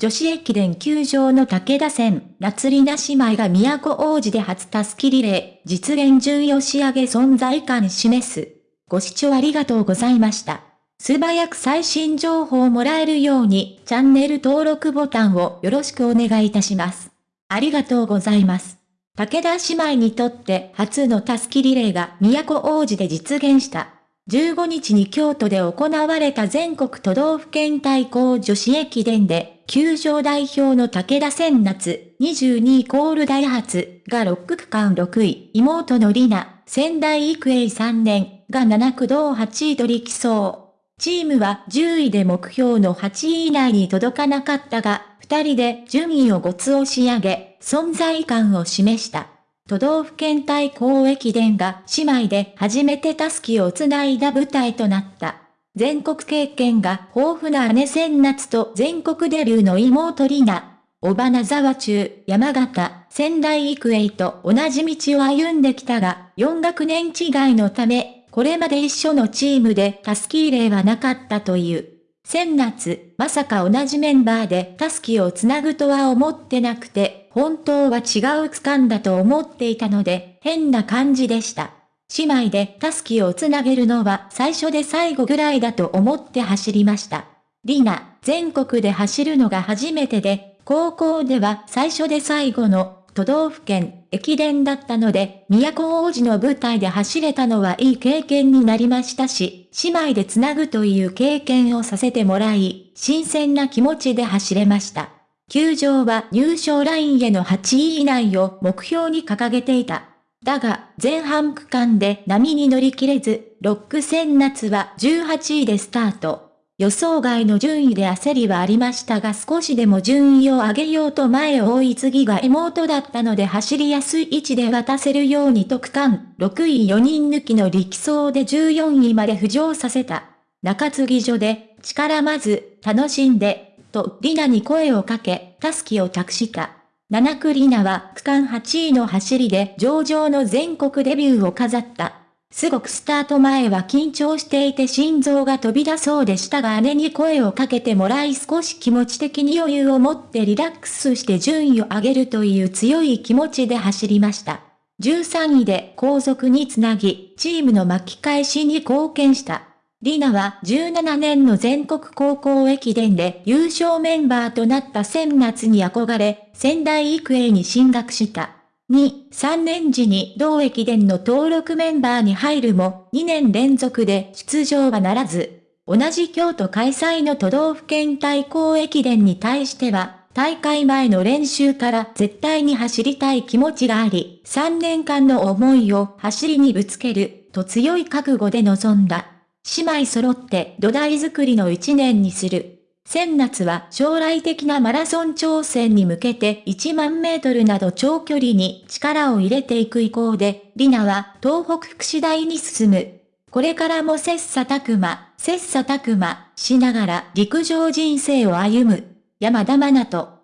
女子駅伝球場の武田線、夏里奈姉妹が都王子で初タスキリレー、実現順位押し上げ存在感示す。ご視聴ありがとうございました。素早く最新情報をもらえるように、チャンネル登録ボタンをよろしくお願いいたします。ありがとうございます。武田姉妹にとって初のタスキリレーが都王子で実現した。15日に京都で行われた全国都道府県対抗女子駅伝で、球場代表の武田千夏、22イコールダイハツが6区間6位、妹の里奈、仙台育英3年が7区道8位と力走。チームは10位で目標の8位以内に届かなかったが、2人で順位を5つ押し上げ、存在感を示した。都道府県対抗駅伝が姉妹で初めてタスキをつないだ舞台となった。全国経験が豊富な姉千夏と全国デビューの妹里奈。小花沢中、山形、仙台育英と同じ道を歩んできたが、4学年違いのため、これまで一緒のチームでタスキー例はなかったという。先夏、まさか同じメンバーでタスキをつなぐとは思ってなくて、本当は違う区間だと思っていたので、変な感じでした。姉妹でタスキをつなげるのは最初で最後ぐらいだと思って走りました。リナ、全国で走るのが初めてで、高校では最初で最後の都道府県、駅伝だったので、都王子の舞台で走れたのはいい経験になりましたし、姉妹でつなぐという経験をさせてもらい、新鮮な気持ちで走れました。球場は入賞ラインへの8位以内を目標に掲げていた。だが、前半区間で波に乗り切れず、6区戦夏は18位でスタート。予想外の順位で焦りはありましたが少しでも順位を上げようと前を追い次が妹だったので走りやすい位置で渡せるように特艦、6位4人抜きの力走で14位まで浮上させた。中継ぎ所で、力まず、楽しんで、と、リナに声をかけ、タスキを託した。七区リナは区間8位の走りで上々の全国デビューを飾った。すごくスタート前は緊張していて心臓が飛び出そうでしたが姉に声をかけてもらい少し気持ち的に余裕を持ってリラックスして順位を上げるという強い気持ちで走りました。13位で後続につなぎ、チームの巻き返しに貢献した。リナは17年の全国高校駅伝で優勝メンバーとなった先夏に憧れ、仙台育英に進学した。2、3年時に同駅伝の登録メンバーに入るも、2年連続で出場はならず、同じ京都開催の都道府県対抗駅伝に対しては、大会前の練習から絶対に走りたい気持ちがあり、3年間の思いを走りにぶつける、と強い覚悟で臨んだ。姉妹揃って土台作りの1年にする。先夏は将来的なマラソン挑戦に向けて1万メートルなど長距離に力を入れていく意向で、リナは東北福祉大に進む。これからも切磋琢磨、切磋琢磨しながら陸上人生を歩む。山田真奈と、